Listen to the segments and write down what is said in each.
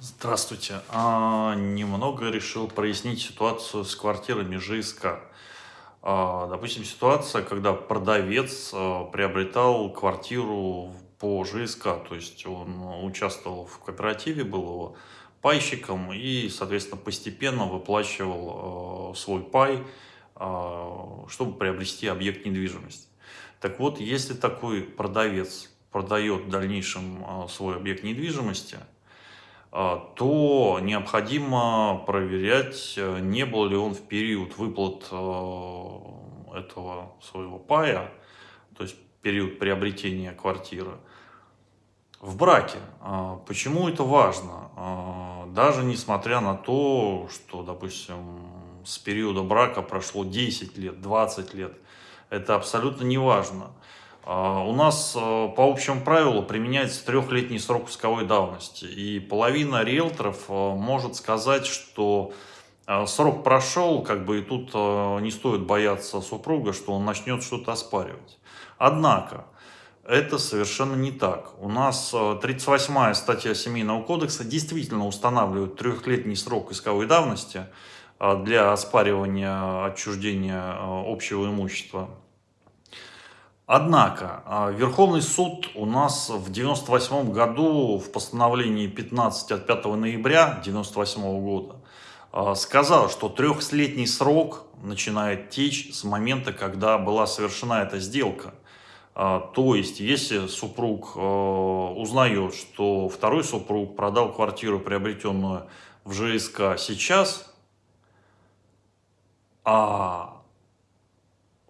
Здравствуйте. А, немного решил прояснить ситуацию с квартирами ЖСК. А, допустим, ситуация, когда продавец а, приобретал квартиру по ЖСК, то есть он участвовал в кооперативе, был его пайщиком и, соответственно, постепенно выплачивал а, свой пай, а, чтобы приобрести объект недвижимости. Так вот, если такой продавец продает в дальнейшем а, свой объект недвижимости, то необходимо проверять, э, не был ли он в период выплат э, этого своего пая, то есть период приобретения квартиры, в браке. А, почему это важно? А, даже несмотря на то, что, допустим, с периода брака прошло 10 лет, 20 лет, это абсолютно не важно. А, у нас э, по общему правилу применяется трехлетний срок исковой давности. И половина риэлторов э, может сказать, что срок прошел, как бы и тут не стоит бояться супруга, что он начнет что-то оспаривать. Однако, это совершенно не так. У нас 38-я статья Семейного кодекса действительно устанавливает трехлетний срок исковой давности для оспаривания отчуждения общего имущества Однако, а, Верховный суд у нас в 98 году в постановлении 15 от 5 ноября 98 года а, сказал, что трехлетний срок начинает течь с момента, когда была совершена эта сделка. А, то есть, если супруг узнает, что второй супруг продал квартиру, приобретенную в ЖСК сейчас, а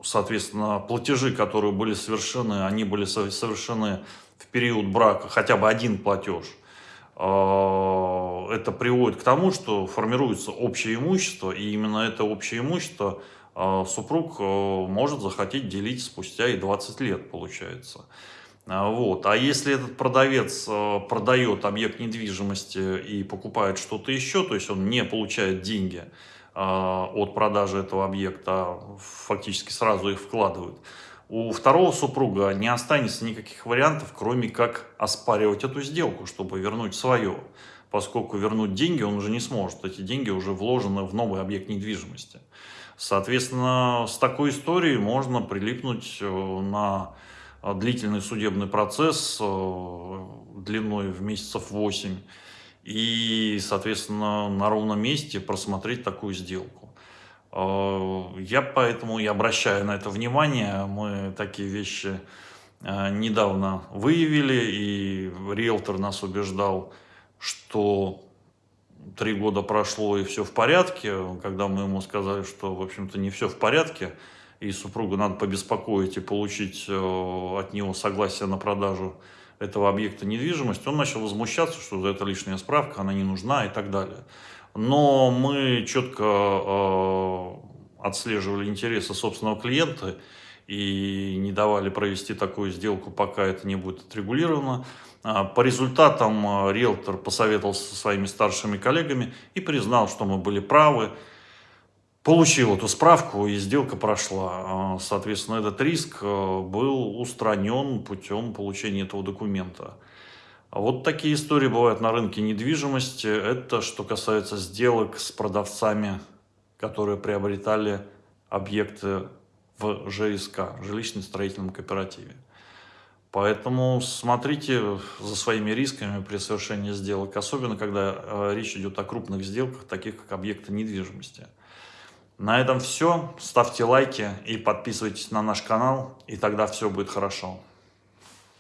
соответственно, платежи, которые были совершены, они были совершены в период брака, хотя бы один платеж, а, это приводит к тому, что формируется общее имущество, и именно это общее имущество а, супруг а, может захотеть делить спустя и 20 лет, получается. Вот. А если этот продавец продает объект недвижимости и покупает что-то еще, то есть он не получает деньги, от продажи этого объекта, фактически сразу их вкладывают, у второго супруга не останется никаких вариантов, кроме как оспаривать эту сделку, чтобы вернуть свое. Поскольку вернуть деньги он уже не сможет, эти деньги уже вложены в новый объект недвижимости. Соответственно, с такой историей можно прилипнуть э, на длительный судебный процесс э, длиной в месяцев 8 и, соответственно, на ровном месте просмотреть такую сделку. Э, я поэтому и обращаю на это внимание. Мы такие вещи э, недавно выявили, и риэлтор нас убеждал, что три года прошло и все в порядке, когда мы ему сказали, что, в общем-то, не все в порядке, и супругу надо побеспокоить и получить э, от него согласие на продажу этого объекта недвижимости, он начал возмущаться, что это лишняя справка, она не нужна и так далее. Но мы четко э, отслеживали интересы собственного клиента и не давали провести такую сделку, пока это не будет отрегулировано. А, по результатам э, риэлтор посоветовался со своими старшими коллегами и признал, что мы были правы, получил эту справку и сделка прошла. А, соответственно, этот риск э, был устранен путем получения этого документа. Вот такие истории бывают на рынке недвижимости. Это что касается сделок с продавцами, которые приобретали объекты в ЖСК, жилищно-строительном кооперативе. Поэтому смотрите за своими рисками при совершении сделок, особенно когда э, речь идет о крупных сделках, таких как объекты недвижимости. На этом все. Ставьте лайки и подписывайтесь на наш канал, и тогда все будет хорошо.